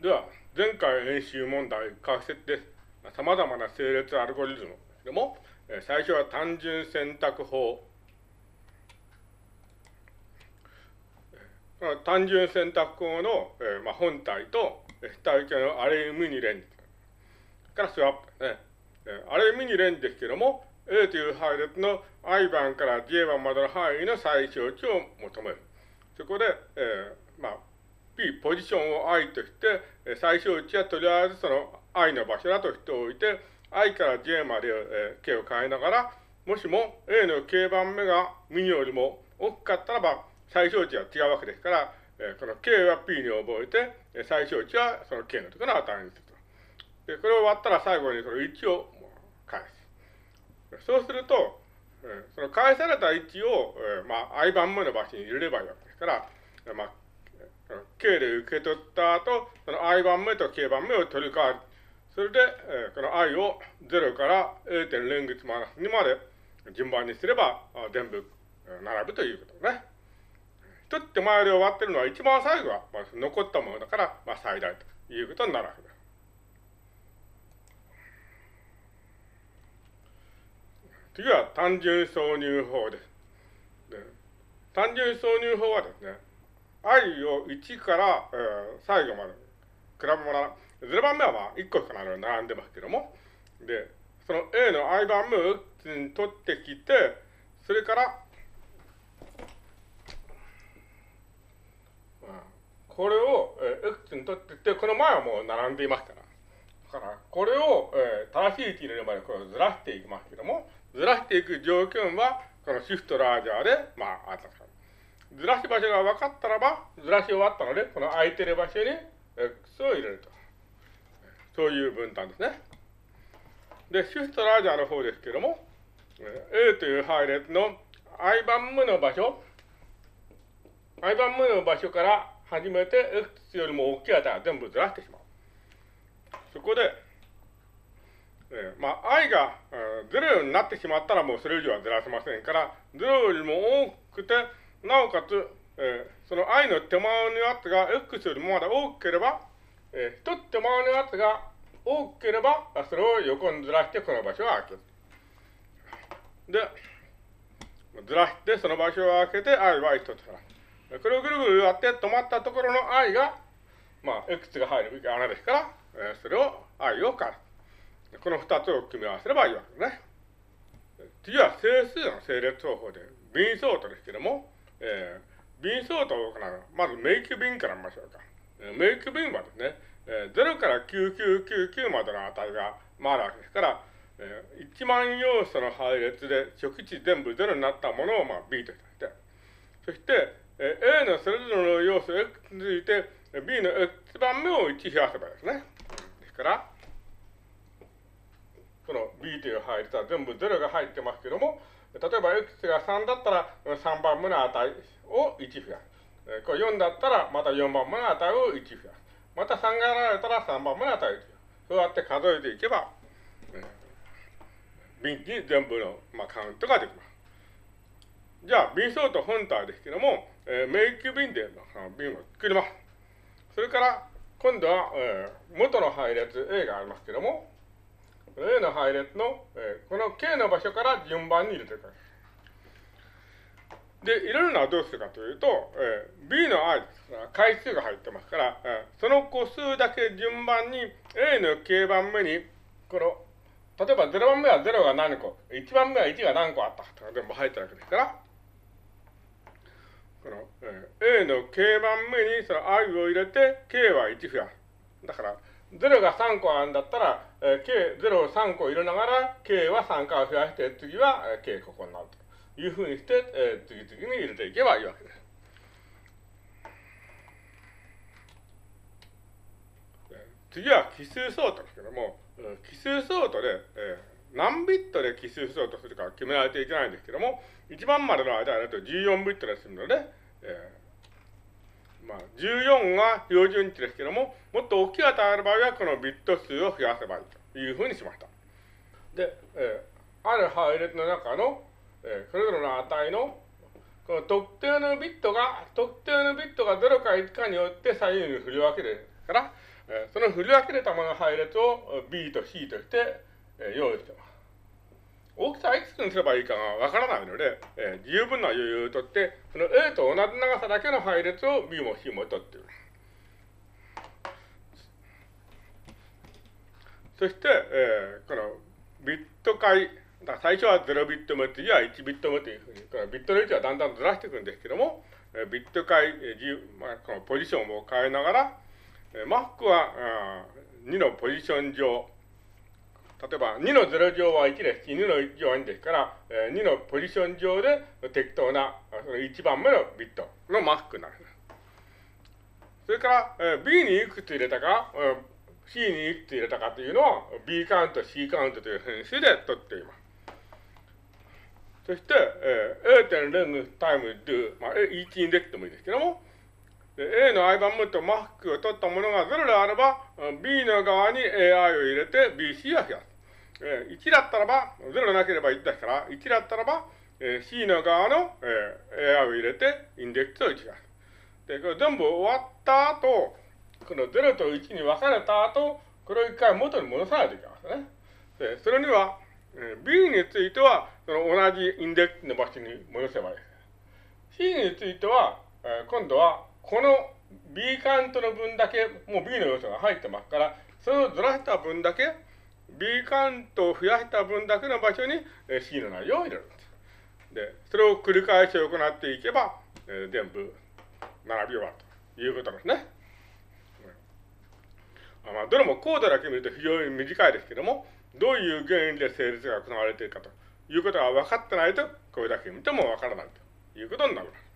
では、前回演習問題解説です。様々な整列アルゴリズムですけども、最初は単純選択法。単純選択法の、えーまあ、本体と非対形のアレイミニレンジからスワップですね。アレイミニレンジですけども、A という配列の i 番から j 番までの範囲の最小値を求める。そこで、えー、まあ、p ポジションを i として、最小値はとりあえずその i の場所だとしておいて、i から j まで、えー、k を変えながら、もしも a の k 番目がミニよりも大きかったらば、最小値は違うわけですから、えー、この k は p に覚えて、最小値はその k のところの値にすると。で、これを割ったら最後にその1を返す。そうすると、えー、その返された位置を、えー、まあ、i 番目の場所に入れればいいわけですから、まあ、k で受け取った後、その i 番目と k 番目を取り替わる。それで、えー、この i を0から a. 点連月マイナス2まで順番にすれば、全部並ぶということですね。一手前で終わってるのは一番最後は、まあ、残ったものだから、まあ、最大ということになるわけです。次は単純挿入法です。単純挿入法はですね、i を1から、えー、最後まで比べ物、0番目はまあ1個しか並んでますけども、で、その A の i 番目を x に取ってきて、それから、これを、えー、x に取ってきて、この前はもう並んでいますから。だから、これを、えー、正しい位置に入れるまでこれをずらしていきますけども、ずらしていく条件は、このシフトラージャーで、まあ、あったずらし場所が分かったらば、ずらし終わったので、この空いてる場所に X を入れると。そういう分担ですね。で、シフトラージャーの方ですけども、A という配列の i 番目の場所、i 番目の場所から始めて X よりも大きい値を全部ずらしてしまう。そこで、えー、まあ、i が、えー、0になってしまったらもうそれ以上はずらせませんから、0よりも多くて、なおかつ、えー、その i の手前のやつが x よりもまだ大きければ、えー、一つ手前のやつが大きければ、それを横にずらしてこの場所を開ける。で、ずらしてその場所を開けて i は一つから。これをぐるぐるやって止まったところの i が、まあ、x が入る穴ですから、えー、それを i を返す。この二つを組み合わせればいいわけですね。次は整数の整列方法で、ビンソートですけども、えー、ビンソートを行う。まずメイクビンから見ましょうか。えー、メイクビンはですね、えー、0から9999までの値が回るわけですから、えー、1万要素の配列で初期値全部0になったものを、まあ、B として、そして、えー、A のそれぞれの要素 X について、B の X 番目を1増やせばですね。ですから、この B という配列は全部0が入ってますけども、例えば x が3だったら3番目の値を1増やす。これ4だったらまた4番目の値を1増やす。また3がられたら3番目の値を1増やす。そうやって数えていけば、ビンに全部の、まあ、カウントができます。じゃあ、ビンソート本体ですけども、えー、メイクビンでビンを作ります。それから、今度は、えー、元の配列 A がありますけども、A の配列の、えー、この K の場所から順番に入れていく。で、入れるのはどうするかというと、えー、B の i です回数が入ってますから、えー、その個数だけ順番に A の K 番目に、この、例えば0番目は0が何個、1番目は1が何個あったとか全部入ってるわけですから、この、えー、A の K 番目にその i を入れて K は1増やす。だから、0が3個あるんだったら、えー、K、0を3個入れながら、K は3回増やして、次は、えー、K ここになるというふうにして、えー、次々に入れていけばいいわけです。次は奇数ソートですけども、奇数ソートで、えー、何ビットで奇数ソートするか決められていけないんですけども、1番までの間だと14ビットで済むので、えーまあ、14が標準値ですけども、もっと大きい値がある場合は、このビット数を増やせばいいというふうにしました。で、えー、ある配列の中の、えー、それぞれの値の、この特定のビットが、特定のビットが0か1かによって左右に振り分けるから、えその振り分けれたもの配列を B と C として、え用意しています。大きさはいくつにすればいいかがわからないので、え十分な余裕をとって、その A と同じ長さだけの配列を B も C も取っている。そして、えー、このビット解、だ最初は0ビット目、次は1ビット目というふうに、このビットの位置はだんだんずらしていくんですけども、えビット解、えーまあ、このポジションを変えながら、えー、マックはあ2のポジション上、例えば2の0乗は1ですし、2の1乗は2ですから、えー、2のポジション上で適当なその1番目のビットのマックになる。それから、えー、B にいくつ入れたか、えー C にいくつ入れたかというのを B カウント、C カウントという変数で取っています。そして、えー、A 点レングタイム do、まあ、1インデックでもいいですけども、A の I 番目とマックを取ったものが0であれば、B の側に AI を入れて BC を増やす。えー、1だったらば、0でなければ1ですから、1だったらば、えー、C の側の、えー、AI を入れてインデックスを1増やす。で、これ全部終わった後、この0と1に分かれた後、これを一回元に戻さないといけませんね。で、それには、えー、B については、その同じインデックスの場所に戻せばいいです。C については、えー、今度は、この B カウントの分だけ、もう B の要素が入ってますから、それをずらした分だけ、B カウントを増やした分だけの場所に、C の内容を入れるんです。で、それを繰り返し行っていけば、えー、全部並び終わるということですね。まあ、どれもコードだけ見ると非常に短いですけども、どういう原因で成立が行われているかということが分かってないと、これだけ見ても分からないということになります。